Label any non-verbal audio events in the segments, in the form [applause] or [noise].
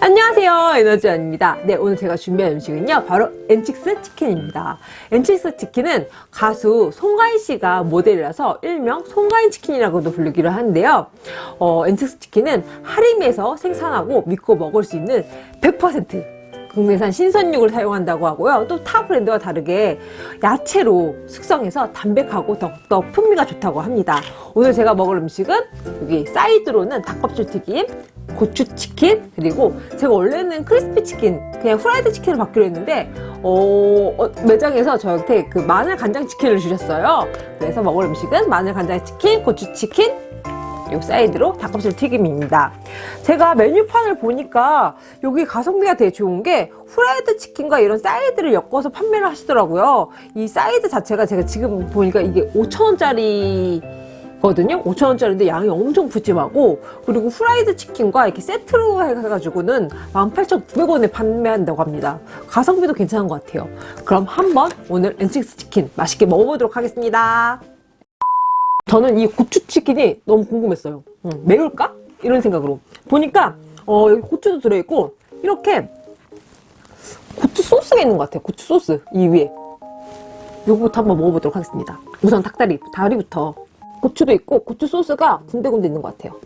안녕하세요 에너지원입니다 네 오늘 제가 준비한 음식은요 바로 엔칙스 치킨입니다 엔칙스 치킨은 가수 송가인 씨가 모델이라서 일명 송가인 치킨이라고도 불리기도 하는데요 어, 엔칙스 치킨은 하림에서 생산하고 믿고 먹을 수 있는 100% 국내산 신선육을 사용한다고 하고요. 또 타 브랜드와 다르게 야채로 숙성해서 담백하고 더욱더 풍미가 좋다고 합니다. 오늘 제가 먹을 음식은 여기 사이드로는 닭껍질 튀김, 고추치킨 그리고 제가 원래는 크리스피 치킨 그냥 프라이드 치킨을 받기로 했는데 어, 어, 매장에서 저한테 그 마늘 간장 치킨을 주셨어요. 그래서 먹을 음식은 마늘 간장 치킨 고추치킨 요 사이드로 닭껍질 튀김입니다. 제가 메뉴판을 보니까 여기 가성비가 되게 좋은 게 후라이드 치킨과 이런 사이드를 엮어서 판매를 하시더라고요. 이 사이드 자체가 제가 지금 보니까 이게 5천원짜리 거든요. 5천원짜리인데 양이 엄청 푸짐하고 그리고 후라이드 치킨과 이렇게 세트로 해가지고는 18,900원에 판매한다고 합니다. 가성비도 괜찮은 것 같아요. 그럼 한번 오늘 엔식스 치킨 맛있게 먹어보도록 하겠습니다. 저는 이 고추치킨이 너무 궁금했어요. 음, 매울까? 이런 생각으로. 보니까 어, 여기 고추도 들어있고 이렇게 고추 소스가 있는 것 같아요. 고추 소스 이 위에. 요거부터 한번 먹어보도록 하겠습니다. 우선 닭다리 다리부터 고추도 있고 고추 소스가 군데군데 있는 것 같아요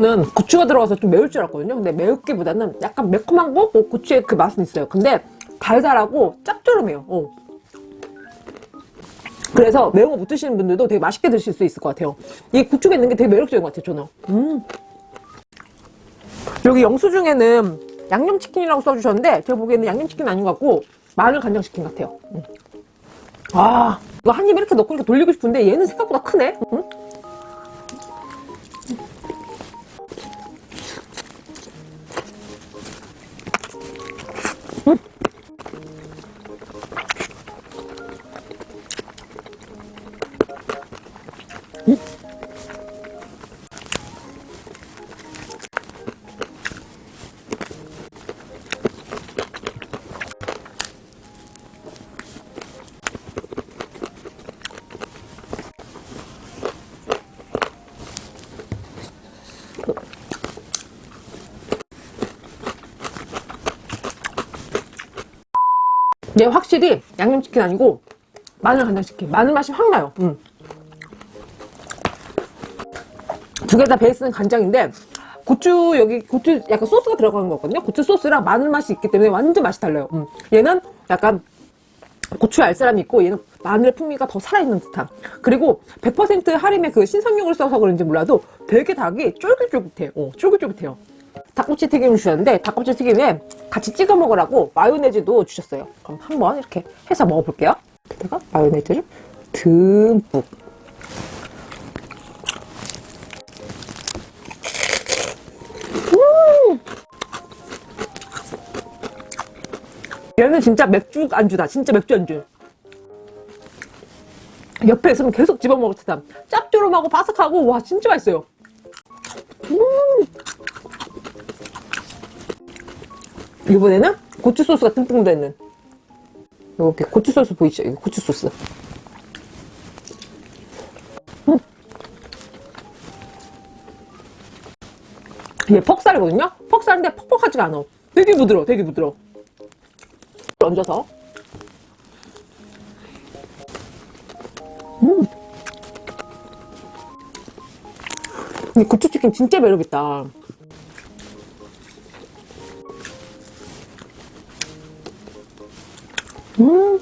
저는 고추가 들어가서 좀 매울 줄 알았거든요 근데 매울기보다는 약간 매콤한 거? 뭐 고추의 그 맛은 있어요 근데 달달하고 짭조름해요 어. 그래서 매운 거 못 드시는 분들도 되게 맛있게 드실 수 있을 것 같아요 이 고추가 있는 게 되게 매력적인 것 같아요 저는 음. 여기 영수증에는 양념치킨이라고 써주셨는데 제가 보기에는 양념치킨 아닌 것 같고 마늘 간장치킨 같아요 음. 아 이거 한 입에 이렇게 넣고 이렇게 돌리고 싶은데 얘는 생각보다 크네 음? 얘 확실히 양념치킨 아니고 마늘 간장치킨 마늘 맛이 확 나요. 음. 두개 다 베이스는 간장인데 고추 여기 고추 약간 소스가 들어가는 거거든요. 고추 소스랑 마늘 맛이 있기 때문에 완전 맛이 달라요. 음. 얘는 약간 고추 알사람이 있고 얘는 마늘 풍미가 더 살아있는 듯한. 그리고 100% 할인의 그 신선육을 써서 그런지 몰라도 되게 닭이 쫄깃쫄깃해요. 어, 쫄깃쫄깃해요 닭꼬치 튀김을 주셨는데 닭꼬치 튀김에 같이 찍어 먹으라고 마요네즈도 주셨어요. 그럼 한번 이렇게 해서 먹어볼게요. 여기다가 마요네즈를 듬뿍. 음! 얘는 진짜 맥주 안주다. 진짜 맥주 안주. 옆에 있으면 계속 집어먹을 듯한 짭조름하고 바삭하고 와 진짜 맛있어요. 음 이번에는 고추 소스가 듬뿍 들어있는 이렇게 고추 소스 보이시죠? 이거 고추 소스 음. 얘 퍽살이거든요? 퍽살인데 퍽퍽하지가 않아 되게 부드러워 되게 부드러워 얹어서 음. 이 고추치킨 진짜 매력있다 음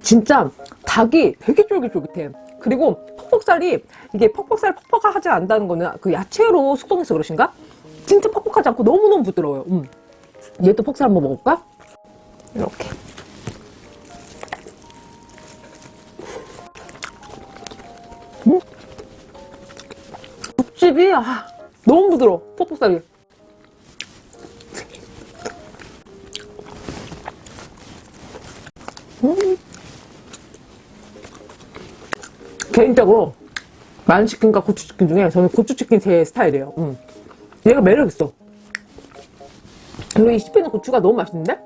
진짜 닭이 되게 쫄깃쫄깃해 그리고 퍽퍽살이 이게 퍽퍽살 퍽퍽하지 않다는 거는 그 야채로 숙성해서 그러신가? 진짜 퍽퍽하지 않고 너무너무 부드러워요 음. 얘도 퍽살 한번 먹어볼까? 이렇게 음. 육즙이 아, 너무 부드러워 퍽퍽살이 음. 개인적으로 마늘치킨과 고추치킨 중에 저는 고추치킨 제 스타일이에요 음. 얘가 매력있어 그리고 이 씹히는 고추가 너무 맛있는데?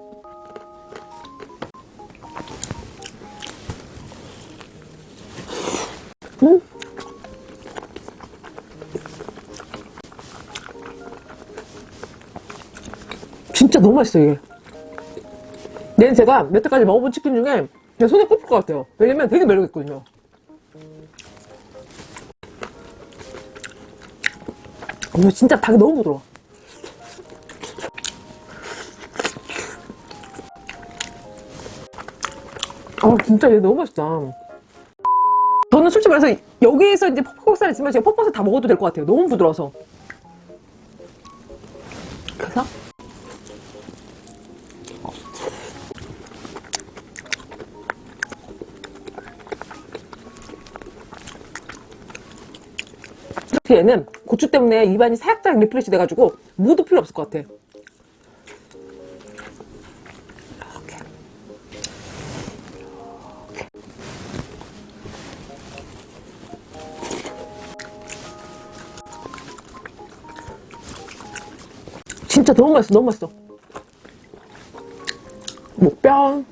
음. 진짜 너무 맛있어 이게 얘는 제가 여태까지 먹어본 치킨 중에 그냥 손에 꼽힐 것 같아요. 왜냐면 되게 매력있거든요. 어, 진짜 닭이 너무 부드러워. 아 진짜 얘 너무 맛있다. 저는 솔직히 말해서 여기에서 이제 퍽퍽살 있으면 제가 퍽퍽살 다 먹어도 될 것 같아요. 너무 부드러워서. 그래서 얘는 고추 때문에 입안이 살짝 refresh 돼가지고 무도 필요 없을 것 같아. 진짜 너무 맛있어 너무 맛있어. 목뼈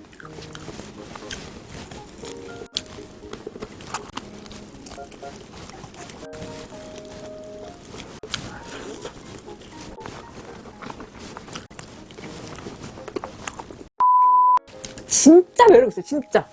진짜 매력 있어요 진짜.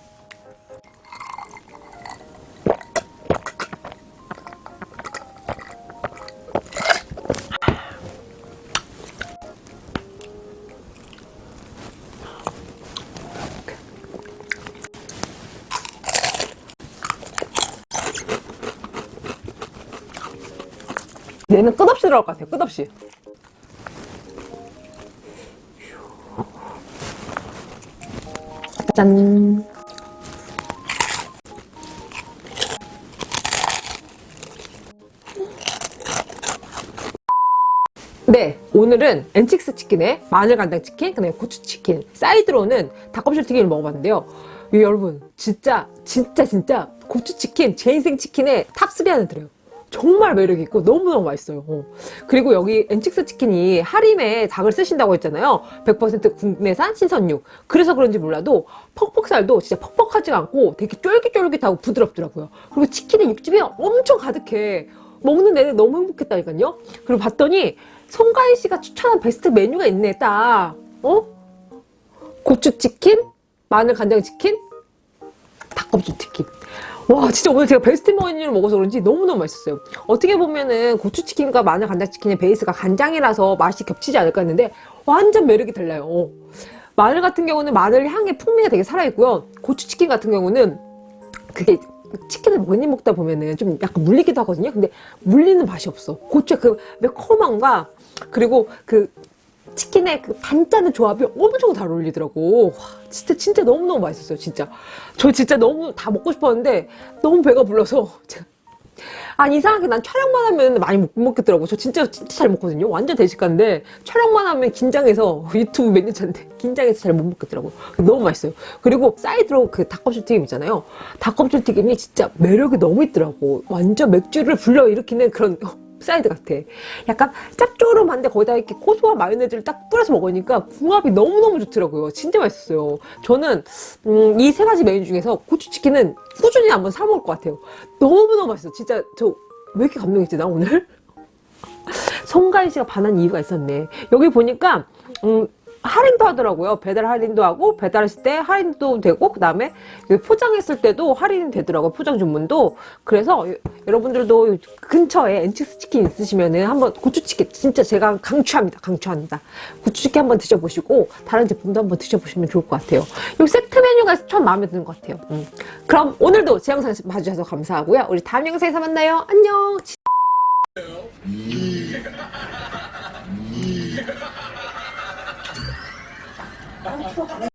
얘는 끝없이 들어갈 것 같아요 끝없이 짠 네, 오늘은 엔칙스 치킨에 마늘 간장 치킨, 그다음에 고추 치킨, 사이드로는 닭껍질 튀김을 먹어봤는데요. 이 여러분, 진짜, 진짜, 진짜 고추 치킨, 제 인생 치킨에 top 3 안에 들어요. 정말 매력있고 너무너무 맛있어요. 어. 그리고 여기 엔칙스 치킨이 하림에 닭을 쓰신다고 했잖아요. 100% 국내산 신선육. 그래서 그런지 몰라도 퍽퍽살도 진짜 퍽퍽하지 않고 되게 쫄깃쫄깃하고 부드럽더라고요. 그리고 치킨에 육즙이 엄청 가득해. 먹는 내내 너무 행복했다니까요. 그리고 봤더니 송가인 씨가 추천한 베스트 메뉴가 있네, 딱. 어? 고추치킨, 마늘 간장치킨, 닭껍질 치킨. 와 진짜 오늘 제가 베스트 메뉴를 먹어서 그런지 너무너무 맛있었어요. 어떻게 보면은 고추치킨과 마늘 간장치킨의 베이스가 간장이라서 맛이 겹치지 않을까 했는데 완전 매력이 달라요. 어. 마늘 같은 경우는 마늘 향의 풍미가 되게 살아있고요. 고추치킨 같은 경우는 그게 치킨을 많이 먹다 보면은 좀 약간 물리기도 하거든요. 근데 물리는 맛이 없어. 고추의 그 매콤함과 그리고 그 치킨의 그 단짠의 조합이 엄청 잘 어울리더라고. 와, 진짜 진짜 너무너무 맛있었어요. 진짜. 저 진짜 너무 다 먹고 싶었는데 너무 배가 불러서 [laughs] 제가 아니 이상하게 난 촬영만 하면 많이 못 먹겠더라고. 저 진짜 진짜 잘 먹거든요. 완전 대식가인데 촬영만 하면 긴장해서 [laughs] 유튜브 몇 년 차인데 긴장해서 잘 못 먹겠더라고. 너무 맛있어요. 그리고 사이드로 그 닭껍질 튀김 있잖아요. 닭껍질 튀김이 진짜 매력이 너무 있더라고. 완전 맥주를 불러 일으키는 그런 사이드 같아. 약간 짭조름한데 거기다 이렇게 고소한 마요네즈를 딱 뿌려서 먹으니까 궁합이 너무너무 좋더라고요. 진짜 맛있었어요. 저는 음, 이 세 가지 메뉴 중에서 고추치킨은 꾸준히 한번 사 먹을 것 같아요. 너무너무 맛있어. 진짜 저 왜 이렇게 감동했지 나 오늘? [laughs] 송가인 씨가 반한 이유가 있었네. 여기 보니까 음, 할인도 하더라고요. 배달 할인도 하고 배달했을 때 할인도 되고 그 다음에 포장했을 때도 할인이 되더라고요. 포장 주문도. 그래서 여러분들도 근처에 엔칙스 치킨 있으시면 은 한번 고추치킨 진짜 제가 강추합니다. 강추합니다. 고추치킨 한번 드셔보시고 다른 제품도 한번 드셔보시면 좋을 것 같아요. 이 세트 메뉴가 참 마음에 드는 것 같아요. 음. 그럼 오늘도 제 영상 봐주셔서 감사하고요. 우리 다음 영상에서 만나요. 안녕. I'm so.